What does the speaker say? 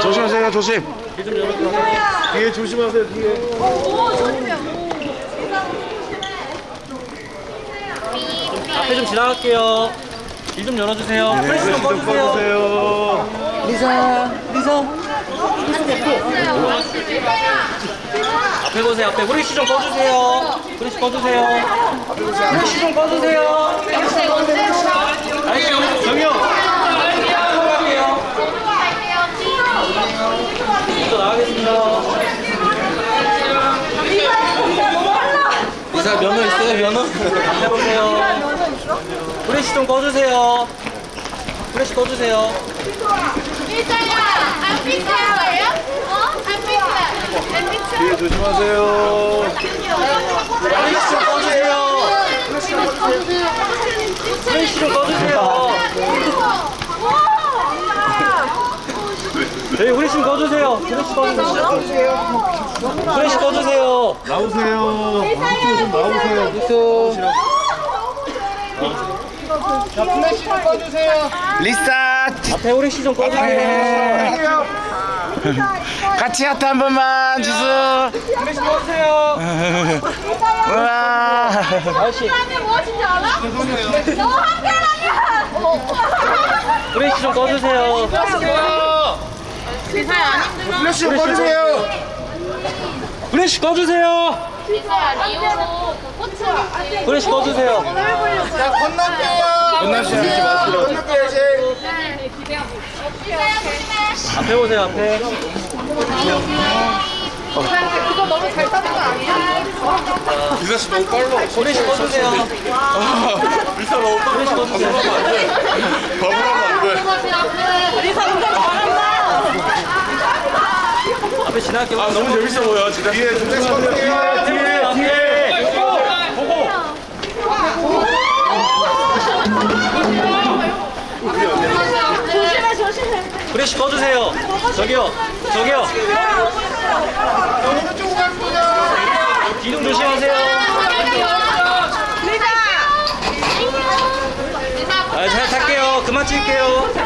조심하세요 조심. 뒤에 조심하세요 뒤에 앞에 좀 지나갈게요. 길 좀 열어주세요. 프레시 좀좀 꺼주세요. 리사, 리사. 앞에 보세요. 앞에 후레쉬 좀 꺼주세요. 후레쉬 꺼주세요. 후레쉬 좀 꺼주세요. 아이씨, 정영. 들어갈게요. 또 나가겠습니다. 리사 면허 있어요? 면허? 앞에 보세요. 후레쉬 좀 꺼주세요. 후레쉬 꺼주세요. 일자야 안 거예요? 어? 안 삐끗 안 삐끗 뒤에 조심하세요 후레쉬 좀 꺼주세요. 후레쉬 좀 꺼주세요. 저희 후레쉬 좀 꺼주세요. 후레쉬 꺼주세요. 후레쉬 꺼주세요. 나오세요 이쪽으로 좀 나오세요 리사 앞에 후레쉬 좀 꺼주세요. 같이 하트 한 번만 지수 후레쉬 꺼주세요. 우와 아저씨 무엇인지 알아? 너 한계라면 후레쉬 좀 꺼주세요. 비사야 안 힘들어? 플래시 좀 꺼주세요 후레쉬 꺼주세요. 비사야 리오로 그 꽃을 후레쉬 꺼주세요. 잊지 마시고 비사야 조심해 앞에 보세요. 앞에. 그거 너무 잘 따는 거 아니야? 리사 씨 너무 빨라 후레쉬 꺼주세요. 리사 너무 빨라 후레쉬 꺼주세요. 버블하면 안돼 리사 운전 잘한다 앞에 지나갈게요. 아 너무 재밌어 보여 진짜 뒤에 플래시 꺼주세요 뒤에 앞에. 보고. 조심해 조심해 후레쉬 꺼주세요. 저기요. 저기요. 뒤좀 조심하세요. 아, 잘 탈게요. 그만 찍을게요.